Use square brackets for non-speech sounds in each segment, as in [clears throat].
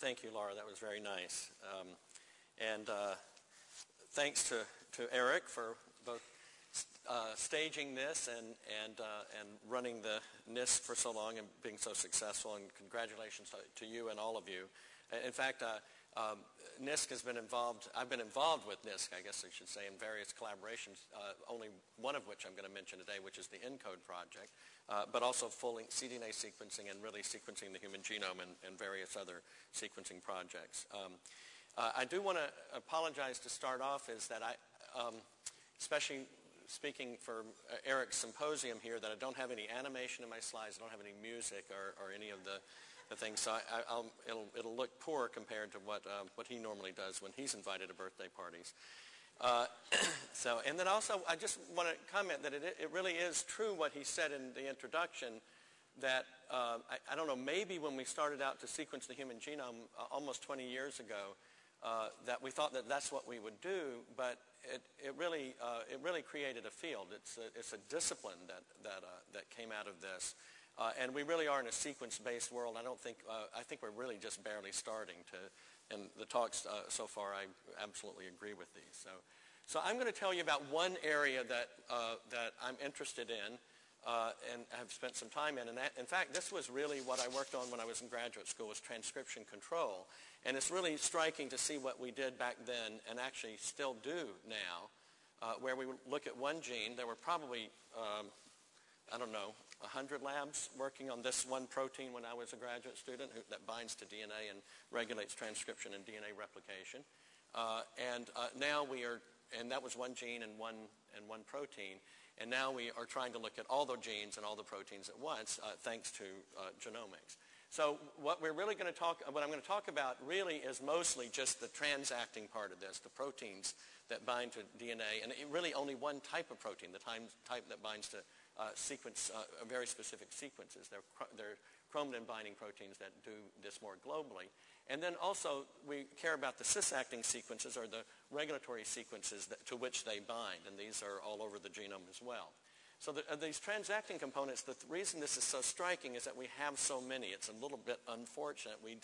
Thank you, Laura. That was very nice. Um, and uh, thanks to, to Eric for both uh, staging this and, and, uh, and running the NISC for so long and being so successful. And congratulations to, to you and all of you. In fact, uh, um, NISC has been involved, I've been involved with NISC, I guess I should say, in various collaborations, uh, only one of which I'm going to mention today, which is the ENCODE project, uh, but also full cDNA sequencing and really sequencing the human genome and, and various other sequencing projects. Um, uh, I do want to apologize to start off is that I, um, especially speaking for uh, Eric's symposium here, that I don't have any animation in my slides, I don't have any music or, or any of the the thing. So I, it'll, it'll look poor compared to what, um, what he normally does when he's invited to birthday parties. Uh, [clears throat] so, and then also, I just want to comment that it, it really is true what he said in the introduction that, uh, I, I, don't know, maybe when we started out to sequence the human genome uh, almost 20 years ago, uh, that we thought that that's what we would do, but it, it, really, uh, it really created a field. It's a, it's a discipline that, that, uh, that came out of this. Uh, and we really are in a sequence-based world. I don't think, uh, I think we're really just barely starting to, and the talks uh, so far, I absolutely agree with these. So, so I'm going to tell you about one area that, uh, that I'm interested in uh, and have spent some time in. And that, in fact, this was really what I worked on when I was in graduate school was transcription control. And it's really striking to see what we did back then and actually still do now, uh, where we look at one gene. There were probably, um, I don't know, 100 labs working on this one protein when I was a graduate student who, that binds to DNA and regulates transcription and DNA replication. Uh, and uh, now we are, and that was one gene and one, and one protein. And now we are trying to look at all the genes and all the proteins at once uh, thanks to uh, genomics. So what we're really going to talk, what I'm going to talk about really is mostly just the transacting part of this, the proteins that bind to DNA, and really only one type of protein, the type that binds to uh, sequence, uh, very specific sequences. They're, they're chromatin binding proteins that do this more globally. And then also we care about the cis-acting sequences or the regulatory sequences that, to which they bind, and these are all over the genome as well. So the, uh, these transacting components, the th reason this is so striking is that we have so many. It's a little bit unfortunate. We,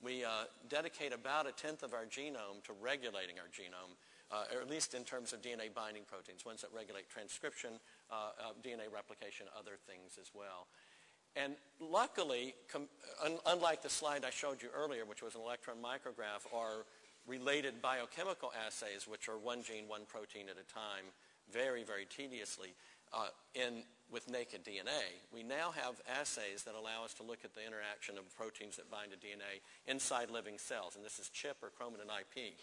we uh, dedicate about a tenth of our genome to regulating our genome uh, or at least in terms of DNA binding proteins, ones that regulate transcription, uh, uh DNA replication, other things as well. And luckily, un unlike the slide I showed you earlier, which was an electron micrograph, or related biochemical assays, which are one gene, one protein at a time, very, very tediously, uh, in, with naked DNA. We now have assays that allow us to look at the interaction of proteins that bind to DNA inside living cells, and this is CHIP or chromatin IP.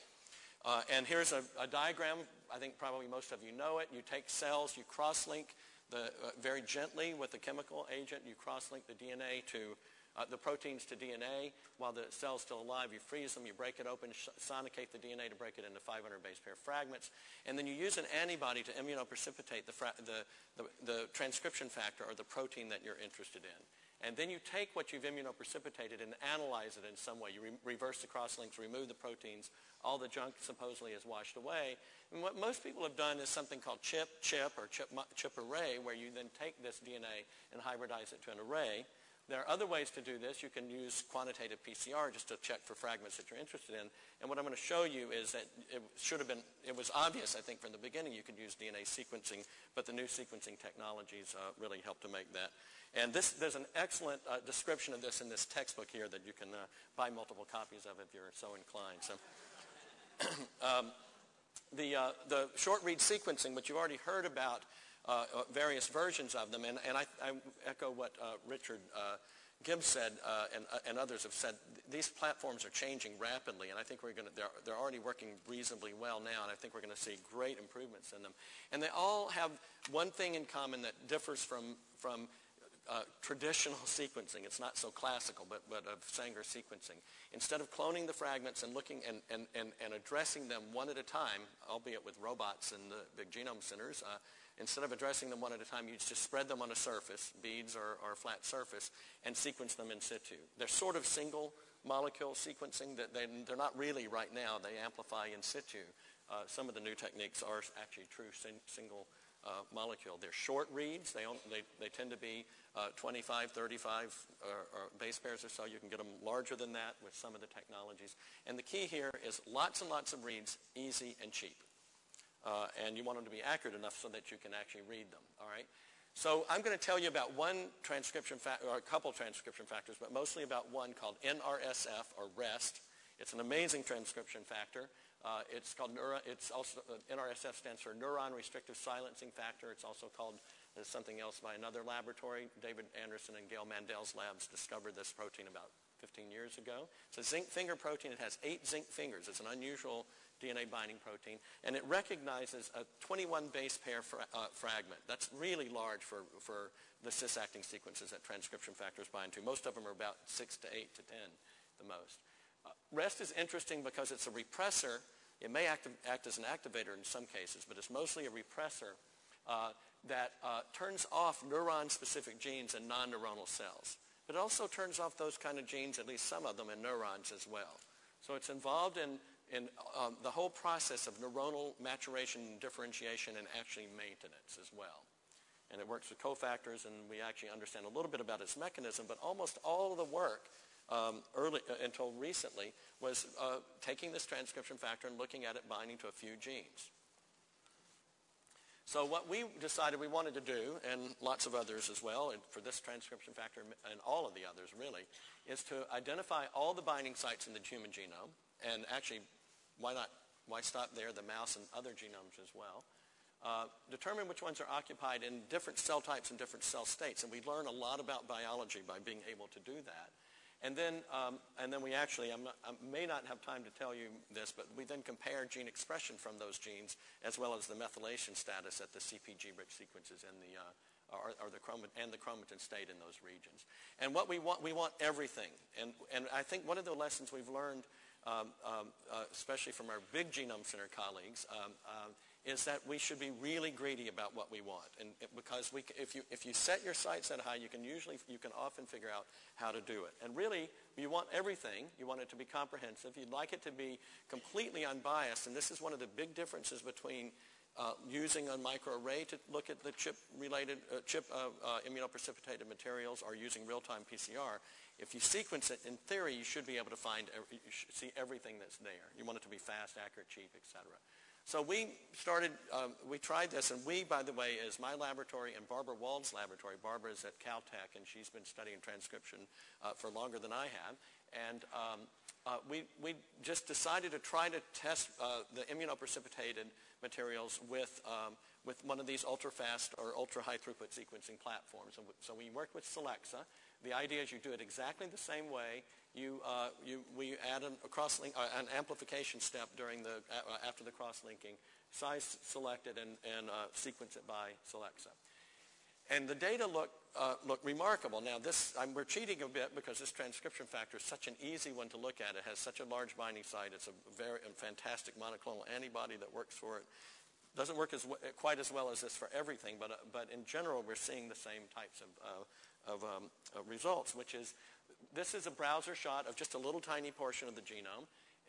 Uh, and here's a, a, diagram. I think probably most of you know it. You take cells, you cross-link the, uh, very gently with a chemical agent. You cross-link the DNA to uh, the proteins to DNA. While the cell's still alive, you freeze them, you break it open, sonicate the DNA to break it into 500 base pair fragments. And then you use an antibody to immunoprecipitate the, the, the, the transcription factor or the protein that you're interested in. And then you take what you've immunoprecipitated and analyze it in some way. You re reverse the crosslinks, remove the proteins, all the junk supposedly is washed away. And what most people have done is something called chip, chip, or chip, chip array, where you then take this DNA and hybridize it to an array. There are other ways to do this. You can use quantitative PCR just to check for fragments that you're interested in. And what I'm going to show you is that it should have been, it was obvious, I think, from the beginning you could use DNA sequencing, but the new sequencing technologies uh, really help to make that. And this, there's an excellent uh, description of this in this textbook here that you can uh, buy multiple copies of if you're so inclined. So. [clears throat] um, the, uh, the short read sequencing, which you've already heard about uh, uh, various versions of them, and, and I, I echo what uh, Richard Gibbs said and, and others have said, these platforms are changing rapidly, and I think we're going to, they're, they're already working reasonably well now, and I think we're going to see great improvements in them. And they all have one thing in common that differs from, from uh, traditional sequencing. It's not so classical, but, but of Sanger sequencing. Instead of cloning the fragments and looking and, and, and, and addressing them one at a time, albeit with robots in the big genome centers, uh, instead of addressing them one at a time, you just spread them on a surface, beads or, or a flat surface, and sequence them in situ. They're sort of single molecule sequencing. That they, they're not really right now. They amplify in situ. Uh, some of the new techniques are actually true single uh, molecule. They're short reads. They, they, they tend to be uh, 25, 35 or, or base pairs or so. You can get them larger than that with some of the technologies. And the key here is lots and lots of reads, easy and cheap. Uh, and you want them to be accurate enough so that you can actually read them, all right? So I'm going to tell you about one transcription factor, or a couple transcription factors, but mostly about one called NRSF, or REST. It's an amazing transcription factor. Uh, it's called neuro, it's also, uh, NRSF stands for Neuron Restrictive Silencing Factor. It's also called uh, something else by another laboratory. David Anderson and Gail Mandel's labs discovered this protein about 15 years ago. It's a zinc finger protein. It has eight zinc fingers. It's an unusual DNA binding protein. And it recognizes a 21 base pair fra uh, fragment. That's really large for, for the cis-acting sequences that transcription factors bind to. Most of them are about 6 to 8 to 10 the most. REST is interesting because it's a repressor. It may act, act as an activator in some cases, but it's mostly a repressor uh, that uh, turns off neuron-specific genes in non-neuronal cells. But it also turns off those kind of genes, at least some of them, in neurons as well. So it's involved in, in um, the whole process of neuronal maturation, differentiation, and actually maintenance as well. And it works with cofactors, and we actually understand a little bit about its mechanism, but almost all of the work um, early, uh, until recently was uh, taking this transcription factor and looking at it binding to a few genes. So what we decided we wanted to do, and lots of others as well, and for this transcription factor and all of the others really, is to identify all the binding sites in the human genome, and actually, why not, why stop there, the mouse and other genomes as well, uh, determine which ones are occupied in different cell types and different cell states. And we learn a lot about biology by being able to do that. And then, um, and then we actually, i may not have time to tell you this, but we then compare gene expression from those genes as well as the methylation status at the CPG-rich sequences in the, uh, or, or, the chromatin, and the chromatin state in those regions. And what we want, we want everything. And, and I think one of the lessons we've learned, um, um, uh, especially from our big genome center colleagues, um, uh, is that we should be really greedy about what we want. And because we, if, you, if you set your sights that high, you can usually, you can often figure out how to do it. And really, you want everything. You want it to be comprehensive. You'd like it to be completely unbiased. And this is one of the big differences between uh, using a microarray to look at the chip-related, uh, chip uh, immunoprecipitated materials or using real-time PCR. If you sequence it, in theory, you should be able to find, you see everything that's there. You want it to be fast, accurate, cheap, et cetera. So we started, um, we tried this, and we, by the way, is my laboratory and Barbara Wold's laboratory. Barbara is at Caltech, and she's been studying transcription uh, for longer than I have. And um, uh, we, we just decided to try to test uh, the immunoprecipitated materials with, um, with one of these ultra-fast or ultra-high throughput sequencing platforms. So we worked with Solexa. The idea is you do it exactly the same way you, uh, you, we add an, uh, an amplification step during the, uh, after the cross-linking, size selected and, and uh, sequence it by Solexa. And the data look, uh, look remarkable. Now, this, I'm, we're cheating a bit because this transcription factor is such an easy one to look at. It has such a large binding site. It's a very a fantastic monoclonal antibody that works for it. Doesn't work as quite as well as this for everything, but, uh, but in general, we're seeing the same types of, of um, results, which is this is a browser shot of just a little tiny portion of the genome.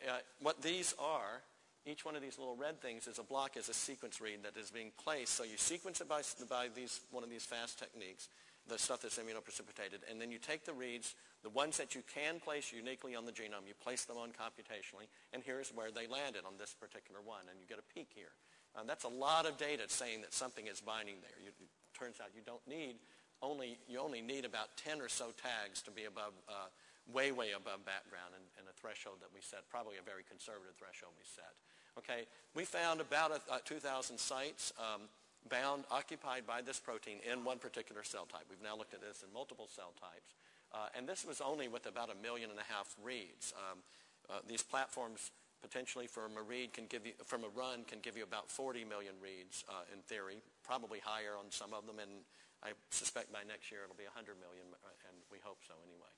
Uh, what these are, each one of these little red things is a block, is a sequence read that is being placed. So you sequence it by, by these, one of these fast techniques, the stuff that's immunoprecipitated, and then you take the reads, the ones that you can place uniquely on the genome, you place them on computationally, and here's where they landed on this particular one, and you get a peak here. Um, that's a lot of data saying that something is binding there. You, it turns out you don't need only, you only need about 10 or so tags to be above, uh, way, way above background and, and, a threshold that we set, probably a very conservative threshold we set. Okay, we found about a, a 2,000 sites um, bound, occupied by this protein in one particular cell type. We've now looked at this in multiple cell types. Uh, and this was only with about a million and a half reads. Um, uh, these platforms potentially from a read can give you, from a run can give you about 40 million reads uh, in theory, probably higher on some of them, and I suspect by next year it'll be 100 million, uh, and we hope so anyway.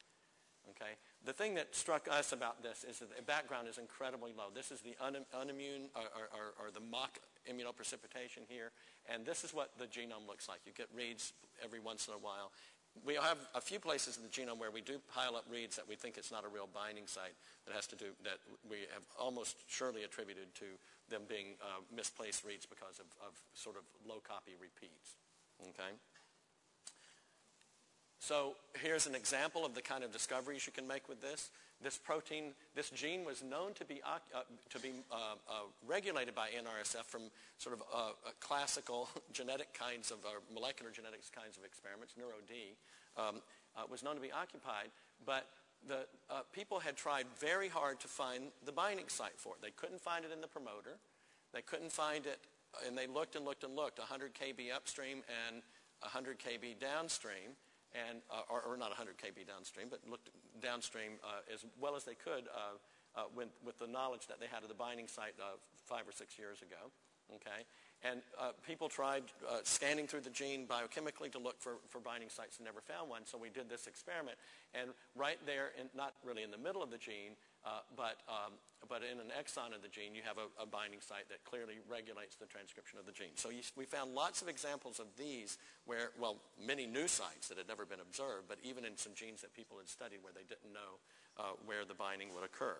Okay? The thing that struck us about this is that the background is incredibly low. This is the un unimmune or, or, or, the mock immunoprecipitation here, and this is what the genome looks like. You get reads every once in a while. We have a few places in the genome where we do pile up reads that we think it's not a real binding site that has to do, that we have almost surely attributed to them being uh, misplaced reads because of, of sort of low copy repeats. Okay? So here's an example of the kind of discoveries you can make with this. This protein, this gene was known to be, uh, to be uh, uh, regulated by NRSF from sort of uh, uh, classical [laughs] genetic kinds of, molecular genetics kinds of experiments, NeuroD, um, uh, was known to be occupied, but the people had tried very hard to find the binding site for it. They couldn't find it in the promoter. They couldn't find it, and they looked and looked and looked, 100 kb upstream and 100 kb downstream and, uh, or, or, not 100 kb downstream, but looked downstream uh, as well as they could uh, uh with, with, the knowledge that they had of the binding site uh, five or six years ago. Okay? And uh, people tried scanning through the gene biochemically to look for, for binding sites and never found one. So we did this experiment. And right there, in, not really in the middle of the gene, uh, but, um, but in an exon of the gene, you have a, a, binding site that clearly regulates the transcription of the gene. So you, we found lots of examples of these where, well, many new sites that had never been observed, but even in some genes that people had studied where they didn't know uh, where the binding would occur.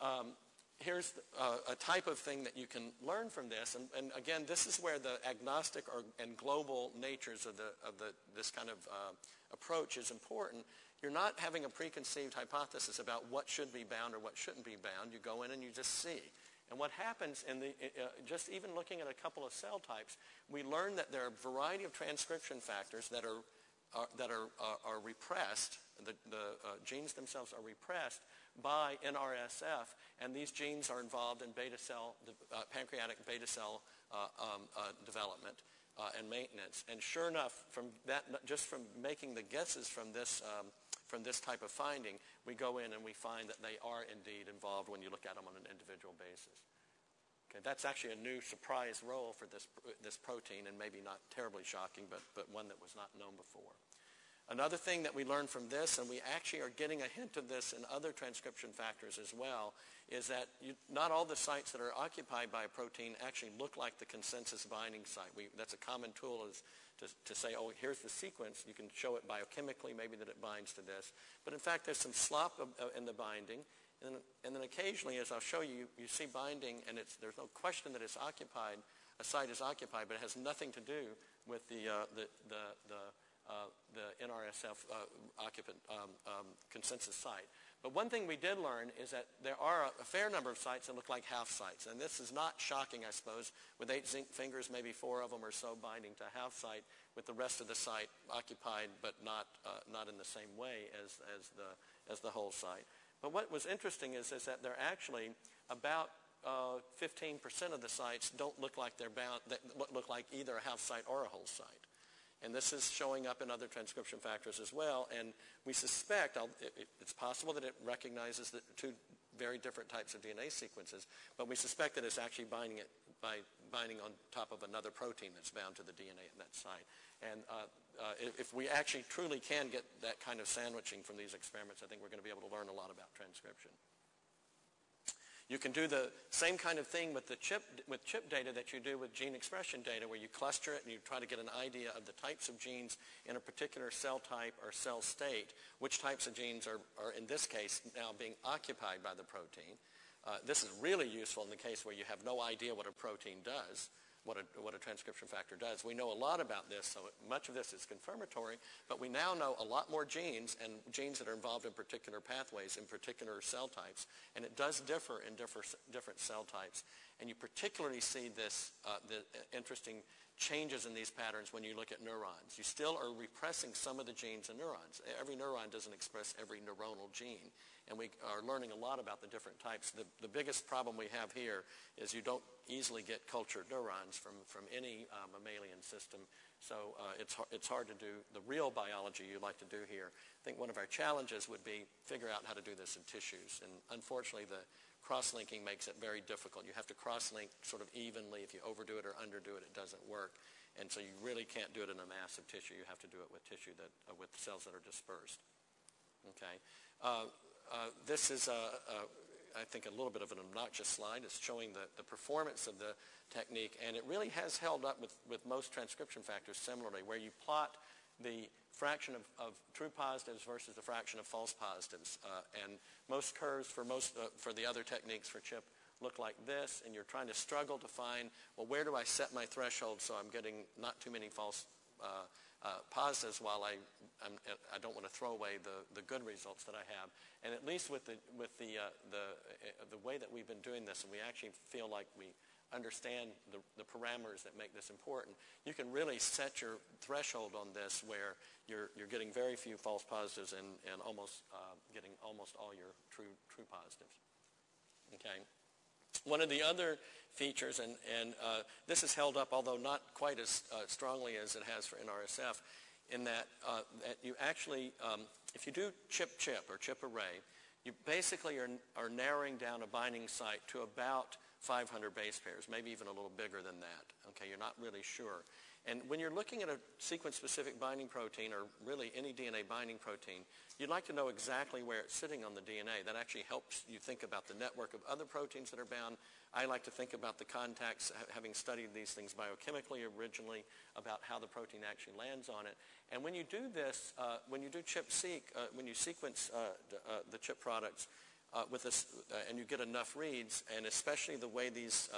Um, here's uh, a type of thing that you can learn from this. And, and again, this is where the agnostic or, and global natures of, the, of the, this kind of uh, approach is important you're not having a preconceived hypothesis about what should be bound or what shouldn't be bound. You go in and you just see. And what happens in the, uh, just even looking at a couple of cell types, we learn that there are a variety of transcription factors that are, uh, that are, uh, are repressed. The, the uh, genes themselves are repressed by NRSF, and these genes are involved in beta cell, uh, pancreatic beta cell uh, um, development. And maintenance. And sure enough, from that, just from making the guesses from this um, from this type of finding, we go in and we find that they are indeed involved when you look at them on an individual basis. Okay, that's actually a new surprise role for this, this protein and maybe not terribly shocking, but, but one that was not known before. Another thing that we learned from this, and we actually are getting a hint of this in other transcription factors as well, is that you, not all the sites that are occupied by a protein actually look like the consensus binding site. We, that's a common tool is to, to say, oh, here's the sequence. You can show it biochemically, maybe that it binds to this. But in fact, there's some slop uh, in the binding. And, and, then occasionally, as I'll show you, you see binding, and there's no question that it's occupied. A site is occupied, but it has nothing to do with the, uh, the, the, the, uh, the NRSF uh, occupant um, um, consensus site. But one thing we did learn is that there are a, fair number of sites that look like half sites. And this is not shocking, I suppose, with eight zinc fingers, maybe four of them or so binding to a half site, with the rest of the site occupied but not, uh, not in the same way as, as, the, as the whole site. But what was interesting is, is that they're actually about 15% uh, of the sites don't look like they're bound, that look like either a half site or a whole site. And this is showing up in other transcription factors as well. And we suspect, it, it's possible that it recognizes the two very different types of DNA sequences, but we suspect that it's actually binding it by binding on top of another protein that's bound to the DNA at that site. And uh, uh, if we actually truly can get that kind of sandwiching from these experiments, I think we're going to be able to learn a lot about transcription. You can do the same kind of thing with the chip, with chip data that you do with gene expression data, where you cluster it and you try to get an idea of the types of genes in a particular cell type or cell state, which types of genes are, are in this case, now being occupied by the protein. Uh, this is really useful in the case where you have no idea what a protein does what a, what a transcription factor does. We know a lot about this, so much of this is confirmatory, but we now know a lot more genes and genes that are involved in particular pathways in particular cell types, and it does differ in differ, different cell types. And you particularly see this, uh, the interesting changes in these patterns when you look at neurons. You still are repressing some of the genes in neurons. Every neuron doesn't express every neuronal gene and we are learning a lot about the different types. The, the biggest problem we have here is you don't easily get cultured neurons from, from any uh, mammalian system, so uh, it's, it's hard to do the real biology you like to do here. I think one of our challenges would be figure out how to do this in tissues, and unfortunately the cross-linking makes it very difficult. You have to cross-link sort of evenly. If you overdo it or underdo it, it doesn't work. And so you really can't do it in a massive tissue. You have to do it with tissue that, uh, with cells that are dispersed. Okay. Uh, uh, this is, I think, a little bit of an obnoxious slide. It's showing the, the performance of the technique, and it really has held up with, with most transcription factors similarly, where you plot the fraction of, of true positives versus the fraction of false positives. Uh, and most curves for, most, uh, for the other techniques for CHIP look like this, and you're trying to struggle to find, well, where do I set my threshold so I'm getting not too many false uh, uh, positives while I, I'm, I do not want to throw away the, the good results that I have. And at least with the, with the, uh, the, uh, the way that we've been doing this, and we actually feel like we understand the, the parameters that make this important, you can really set your threshold on this where you're, you're getting very few false positives and, and almost uh, getting almost all your true, true positives. Okay. One of the other features, and, and uh, this is held up, although not quite as uh, strongly as it has for NRSF, in that, uh, that you actually, um, if you do chip-chip or chip array, you basically are, are narrowing down a binding site to about 500 base pairs, maybe even a little bigger than that. Okay, you're not really sure. And when you're looking at a sequence-specific binding protein, or really any DNA binding protein, you'd like to know exactly where it's sitting on the DNA. That actually helps you think about the network of other proteins that are bound. I like to think about the contacts, having studied these things biochemically originally, about how the protein actually lands on it. And when you do this, uh, when you do chip-seq, uh, when you sequence uh, uh the chip products, uh, with this, uh, and you get enough reads, and especially the way these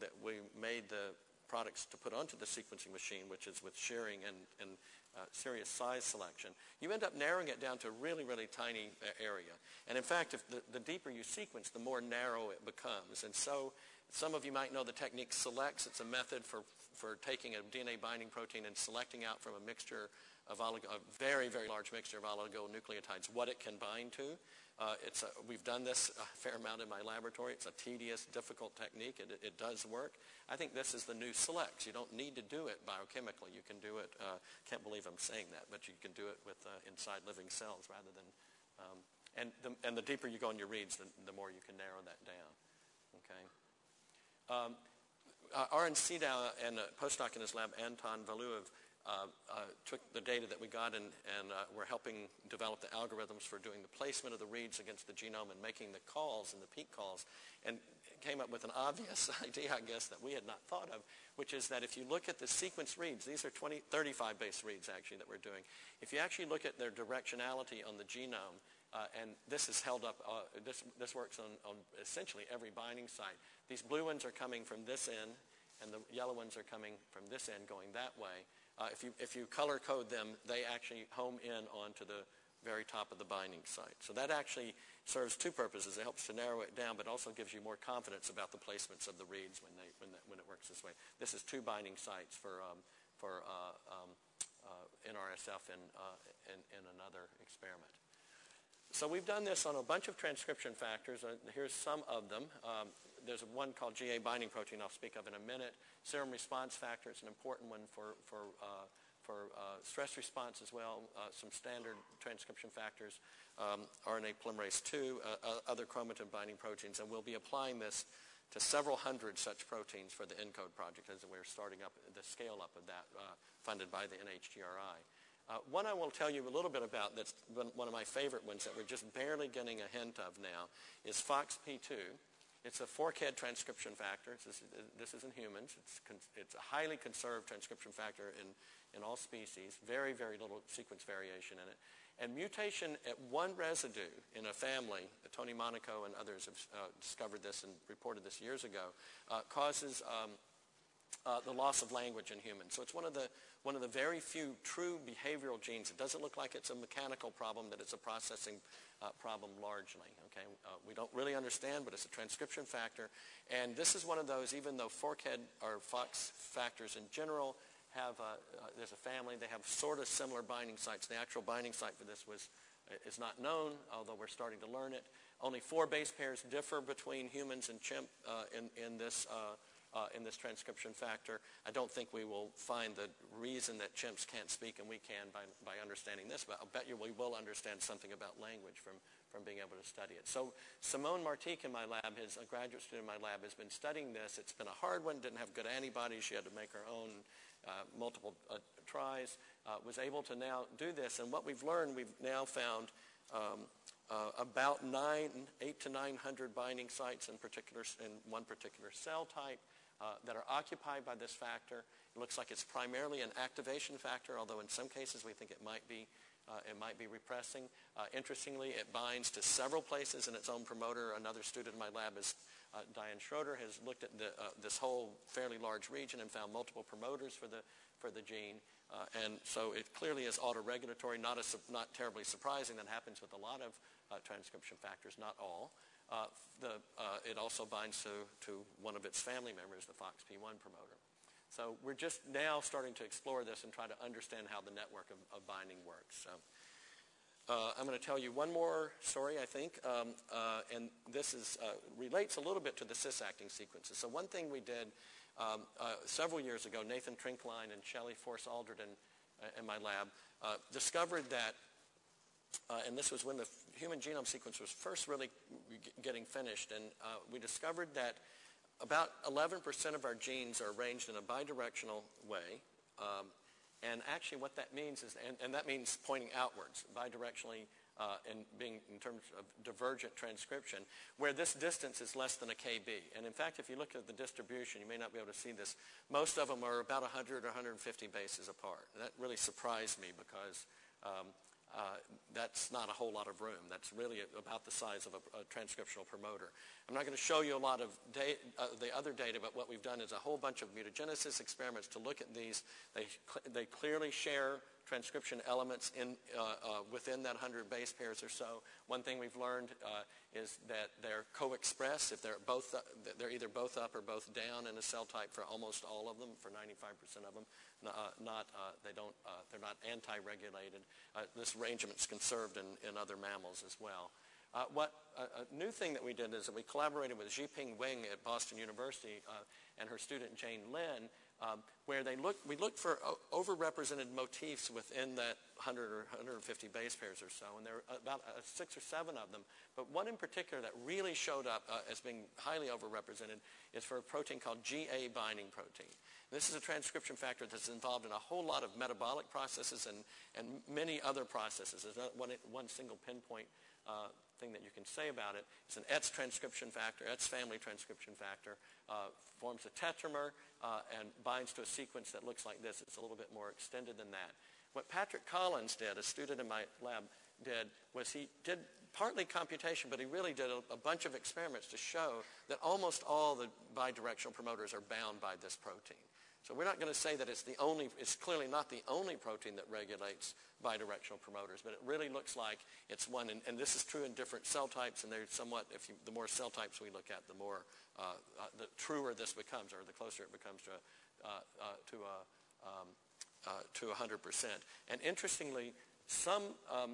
that we made the products to put onto the sequencing machine, which is with shearing and, and uh, serious size selection, you end up narrowing it down to a really, really tiny uh, area. And in fact, if the, the deeper you sequence, the more narrow it becomes. And so some of you might know the technique SELEX. It's a method for, for taking a DNA binding protein and selecting out from a mixture of oligo, a very, very large mixture of oligonucleotides what it can bind to. Uh, it's a, we've done this a fair amount in my laboratory. It's a tedious, difficult technique. It, it, does work. I think this is the new SELEX. You don't need to do it biochemically. You can do it, uh, can't believe I'm saying that, but you can do it with uh, inside living cells rather than, um, and, the, and the deeper you go in your reads, the, the more you can narrow that down. Okay. Um, uh, Arend Sidow and a postdoc in his lab, Anton Valuev, uh, uh, took the data that we got and, and uh, we're helping develop the algorithms for doing the placement of the reads against the genome and making the calls and the peak calls and came up with an obvious [laughs] idea, I guess, that we had not thought of, which is that if you look at the sequence reads, these are 20, 35 base reads actually that we're doing. If you actually look at their directionality on the genome, uh, and this is held up, uh, this, this works on, on essentially every binding site. These blue ones are coming from this end, and the yellow ones are coming from this end going that way. Uh, if, you, if you color code them, they actually home in onto the very top of the binding site. So that actually serves two purposes. It helps to narrow it down, but also gives you more confidence about the placements of the reads when, they, when, when it works this way. This is two binding sites for, um, for uh, um, uh, NRSF in, uh, in, in, another experiment. So we've done this on a bunch of transcription factors. Here's some of them. Um, there's one called GA binding protein I'll speak of in a minute. Serum response factor is an important one for, for, uh, for uh, stress response as well. Uh, some standard transcription factors, um, RNA polymerase II, uh, uh, other chromatin binding proteins, and we'll be applying this to several hundred such proteins for the ENCODE project as we're starting up the scale up of that funded by the NHGRI. Uh, one I will tell you a little bit about that's one of my favorite ones that we're just barely getting a hint of now is FOXP2. It's a fork-head transcription factor. This, this is in humans. It's, it's a highly conserved transcription factor in, in all species. Very, very little sequence variation in it. And mutation at one residue in a family, Tony Monaco and others have uh, discovered this and reported this years ago, uh, causes um, uh, the loss of language in humans. So it's one of the one of the very few true behavioral genes. It doesn't look like it's a mechanical problem, that it's a processing uh, problem largely. Okay, uh, we don't really understand, but it's a transcription factor. And this is one of those, even though forkhead or fox factors in general have, uh, uh, there's a family, they have sort of similar binding sites. The actual binding site for this was uh, is not known, although we're starting to learn it. Only four base pairs differ between humans and chimp uh, in, in this uh, in this transcription factor. I don't think we will find the reason that chimps can't speak and we can by, by understanding this, but I'll bet you we will understand something about language from, from being able to study it. So Simone Martique in my lab, his, a graduate student in my lab, has been studying this. It's been a hard one, didn't have good antibodies. She had to make her own uh, multiple uh, tries, uh, was able to now do this. And what we've learned, we've now found um, uh, about nine, eight to 900 binding sites in, particular, in one particular cell type uh, that are occupied by this factor. It looks like it's primarily an activation factor, although in some cases we think it might be uh, it might be repressing. Uh, interestingly, it binds to several places in its own promoter. Another student in my lab is uh, Diane Schroeder has looked at the, uh, this whole fairly large region and found multiple promoters for the, for the gene. And so it clearly is autoregulatory, not, a, not terribly surprising. That happens with a lot of transcription factors, not all. Uh, the, uh, it also binds to, to one of its family members, the FOXP1 promoter. So we're just now starting to explore this and try to understand how the network of, of binding works. So, uh, I'm going to tell you one more story, I think, um, uh, and this is, uh, relates a little bit to the cis-acting sequences. So one thing we did um, several years ago, Nathan Trinklein and Shelley Force Aldred in my lab discovered that, and this was when the human genome sequence was first really getting finished, and we discovered that about 11% of our genes are arranged in a bidirectional way. Um, and actually what that means is, and, and that means pointing outwards, bidirectionally uh, and being in terms of divergent transcription, where this distance is less than a kb. And in fact, if you look at the distribution, you may not be able to see this, most of them are about 100 or 150 bases apart. That really surprised me because um, uh, that's not a whole lot of room. That's really about the size of a, a transcriptional promoter. I'm not going to show you a lot of uh, the other data, but what we've done is a whole bunch of mutagenesis experiments to look at these. They, cl they clearly share transcription elements in, uh, uh, within that 100 base pairs or so. One thing we've learned uh, is that they're co-expressed if they're both they're either both up or both down in a cell type for almost all of them, for 95% of them. Uh, not, uh, they don't, uh, they're not anti-regulated. this arrangement's conserved in, in other mammals as well. Uh, what a, a, new thing that we did is that we collaborated with Zhiping Weng at Boston University uh, and her student Jane Lin, um, where they look, we looked for overrepresented motifs within that 100 or 150 base pairs or so, and there are about uh, six or seven of them. But one in particular that really showed up uh, as being highly overrepresented is for a protein called GA binding protein. This is a transcription factor that's involved in a whole lot of metabolic processes and, and many other processes. There's not one, one single pinpoint uh, thing that you can say about it. It's an ETS transcription factor, ETS family transcription factor, uh, forms a tetramer uh, and binds to a sequence that looks like this. It's a little bit more extended than that. What Patrick Collins did, a student in my lab, did was he did partly computation, but he really did a, a, bunch of experiments to show that almost all the bidirectional promoters are bound by this protein. So we're not going to say that it's the only, it's clearly not the only protein that regulates bidirectional promoters, but it really looks like it's one, and, and this is true in different cell types, and they're somewhat, if you, the more cell types we look at, the more, uh, uh, the truer this becomes, or the closer it becomes to, uh, uh to, um, uh, to 100%. And interestingly, some, um,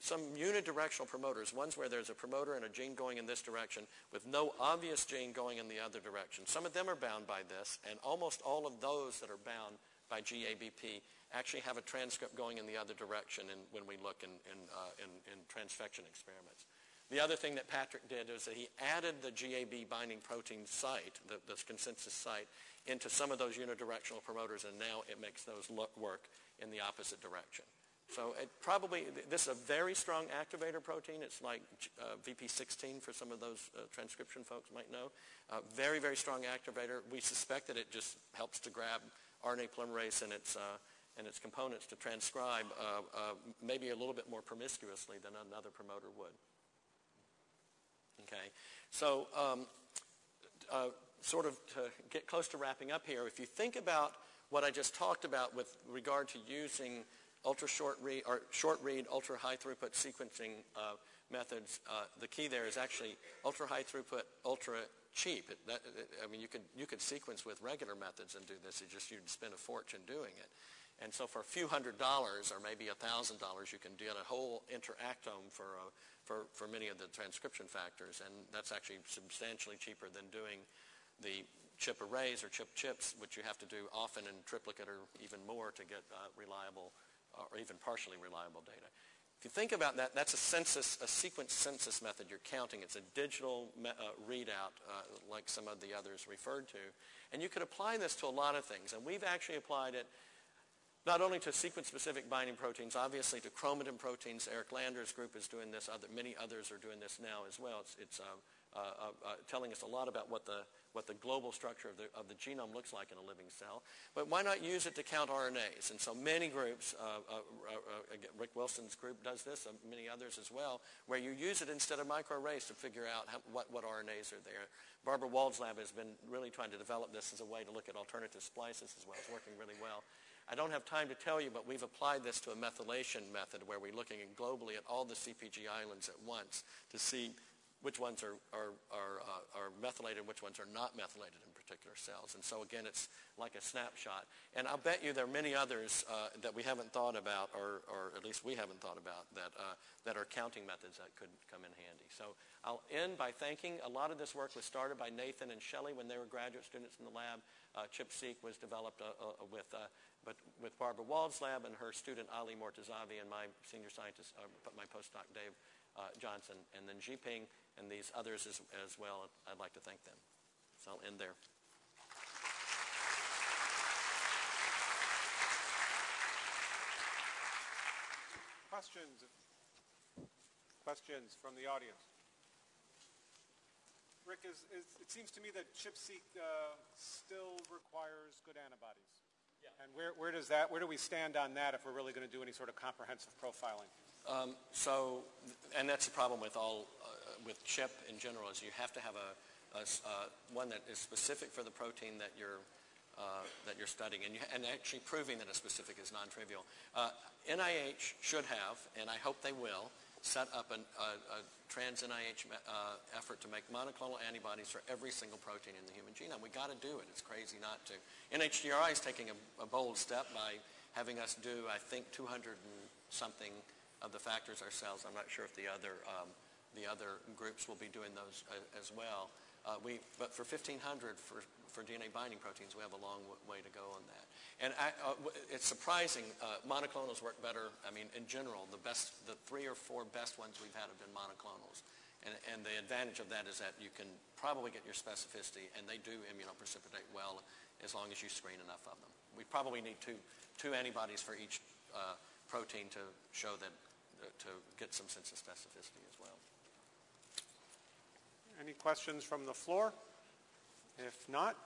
some unidirectional promoters, ones where there's a promoter and a gene going in this direction with no obvious gene going in the other direction. Some of them are bound by this, and almost all of those that are bound by GABP actually have a transcript going in the other direction in, when we look in, in, uh, in, in transfection experiments. The other thing that Patrick did is that he added the GAB binding protein site, the, the consensus site, into some of those unidirectional promoters, and now it makes those look, work in the opposite direction. So it probably, this is a very strong activator protein. It's like uh, VP16 for some of those uh, transcription folks might know. Uh, very, very strong activator. We suspect that it just helps to grab RNA polymerase and its, uh, and its components to transcribe uh, uh, maybe a little bit more promiscuously than another promoter would. Okay, so um, sort of to get close to wrapping up here, if you think about what I just talked about with regard to using ultra short read or short read, ultra high throughput sequencing uh, methods. Uh, the key there is actually ultra high throughput, ultra cheap. It, that, it, I mean, you could you could sequence with regular methods and do this. It just you'd spend a fortune doing it. And so for a few hundred dollars or maybe a thousand dollars, you can get a whole interactome for, uh, for, for many of the transcription factors. And that's actually substantially cheaper than doing the chip arrays or chip chips, which you have to do often in triplicate or even more to get uh, reliable or even partially reliable data. If you think about that, that's a census, a sequence census method you're counting. It's a digital uh, readout uh, like some of the others referred to. And you could apply this to a lot of things. And we've actually applied it not only to sequence-specific binding proteins, obviously to chromatin proteins. Eric Lander's group is doing this. Other, many others are doing this now as well. It's, it's um, uh, uh, uh, telling us a lot about what the what the global structure of the, of the genome looks like in a living cell. But why not use it to count RNAs? And so many groups, uh, uh, Rick Wilson's group does this, many others as well, where you use it instead of microarrays to figure out how, what, what RNAs are there. Barbara Wold's lab has been really trying to develop this as a way to look at alternative splices as well. It's working really well. I don't have time to tell you, but we've applied this to a methylation method where we're looking globally at all the CPG islands at once to see which ones are, are, are, uh, are methylated, and which ones are not methylated in particular cells. And so again, it's like a snapshot. And I'll bet you there are many others uh, that we haven't thought about, or, or at least we haven't thought about, that, uh, that are counting methods that could come in handy. So I'll end by thanking, a lot of this work was started by Nathan and Shelley when they were graduate students in the lab. Uh, ChIP-seq was developed uh, uh, with, uh, but with Barbara Wold's lab and her student Ali Mortazavi and my senior scientist, my postdoc Dave Johnson, and then Zhiping and these others as, as well. I'd like to thank them. So I'll end there. Questions? Questions from the audience? Rick, is, is, it seems to me that ChIP-seq uh, still requires good antibodies. Yeah. And where, where does that, where do we stand on that if we're really going to do any sort of comprehensive profiling? Um, so, and that's the problem with all, uh, with ChIP in general, is you have to have a, a uh, one that is specific for the protein that you're uh, that you're studying, and, you, and, actually proving that a specific is non-trivial. Uh, NIH should have, and I hope they will, set up an, a, a trans-NIH uh, effort to make monoclonal antibodies for every single protein in the human genome. We've got to do it. It's crazy not to. NHGRI is taking a, a bold step by having us do, I think, 200 and something of the factors ourselves. I'm not sure if the other, um, the other groups will be doing those uh, as well. Uh, we, but for 1,500 for, for DNA binding proteins, we have a long way to go on that. And I, uh, it's surprising, uh, monoclonals work better. I mean, in general, the best, the three or four best ones we've had have been monoclonals. And, and the advantage of that is that you can probably get your specificity, and they do immunoprecipitate well as long as you screen enough of them. We probably need two, two antibodies for each uh, protein to show that, uh, to get some sense of specificity as well. Any questions from the floor? If not,